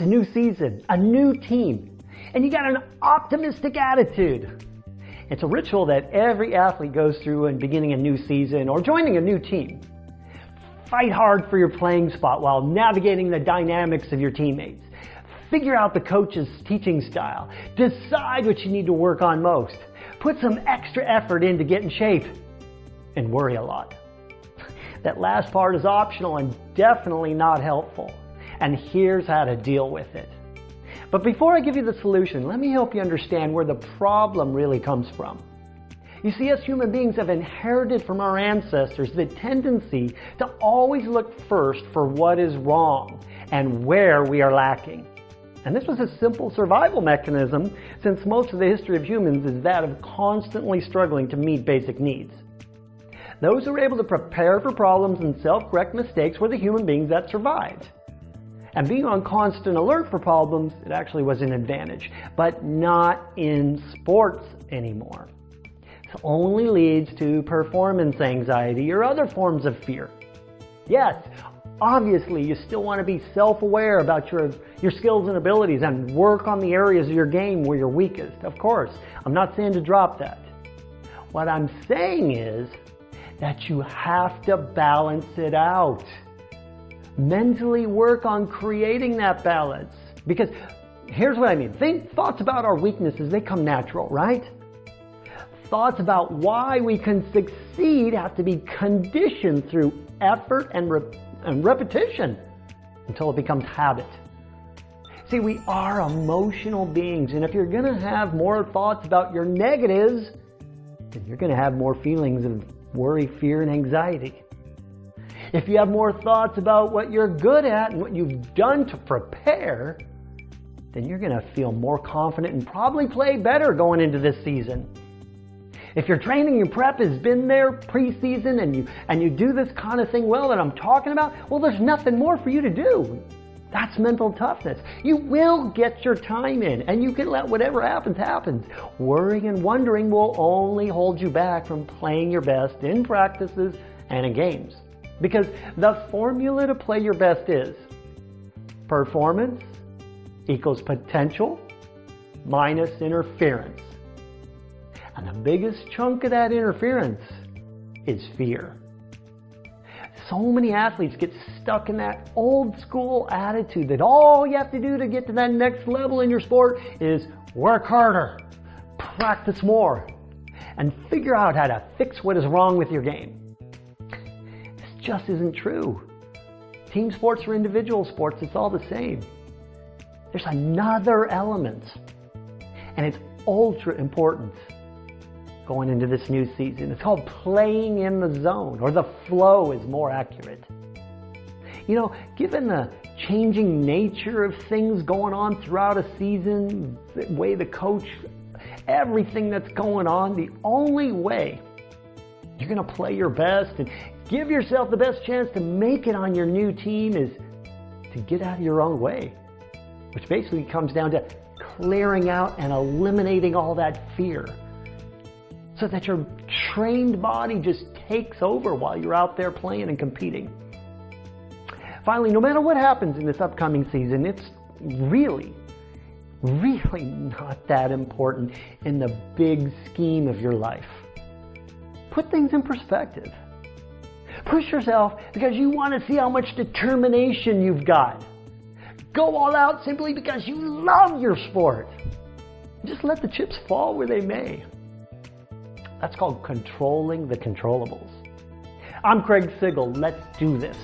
a new season, a new team, and you got an optimistic attitude. It's a ritual that every athlete goes through in beginning a new season or joining a new team. Fight hard for your playing spot while navigating the dynamics of your teammates. Figure out the coach's teaching style. Decide what you need to work on most. Put some extra effort in to get in shape. And worry a lot. That last part is optional and definitely not helpful. And here's how to deal with it. But before I give you the solution, let me help you understand where the problem really comes from. You see, us human beings have inherited from our ancestors the tendency to always look first for what is wrong and where we are lacking. And this was a simple survival mechanism since most of the history of humans is that of constantly struggling to meet basic needs. Those who were able to prepare for problems and self-correct mistakes were the human beings that survived. And being on constant alert for problems, it actually was an advantage, but not in sports anymore. This only leads to performance anxiety or other forms of fear. Yes, obviously you still want to be self-aware about your, your skills and abilities and work on the areas of your game where you're weakest. Of course, I'm not saying to drop that. What I'm saying is that you have to balance it out mentally work on creating that balance. Because here's what I mean. Think thoughts about our weaknesses, they come natural, right? Thoughts about why we can succeed have to be conditioned through effort and, re and repetition until it becomes habit. See, we are emotional beings, and if you're going to have more thoughts about your negatives, then you're going to have more feelings of worry, fear, and anxiety. If you have more thoughts about what you're good at and what you've done to prepare, then you're going to feel more confident and probably play better going into this season. If your training and prep has been there preseason and you and you do this kind of thing well that I'm talking about, well, there's nothing more for you to do. That's mental toughness. You will get your time in and you can let whatever happens happens. Worrying and wondering will only hold you back from playing your best in practices and in games. Because the formula to play your best is performance equals potential minus interference. And the biggest chunk of that interference is fear. So many athletes get stuck in that old school attitude that all you have to do to get to that next level in your sport is work harder, practice more, and figure out how to fix what is wrong with your game just isn't true. Team sports or individual sports, it's all the same. There's another element, and it's ultra important going into this new season. It's called playing in the zone, or the flow is more accurate. You know, given the changing nature of things going on throughout a season, the way the coach, everything that's going on, the only way you're going to play your best and give yourself the best chance to make it on your new team is to get out of your own way, which basically comes down to clearing out and eliminating all that fear so that your trained body just takes over while you're out there playing and competing. Finally, no matter what happens in this upcoming season, it's really, really not that important in the big scheme of your life. Put things in perspective. Push yourself because you want to see how much determination you've got. Go all out simply because you love your sport. Just let the chips fall where they may. That's called controlling the controllables. I'm Craig Sigl. Let's do this.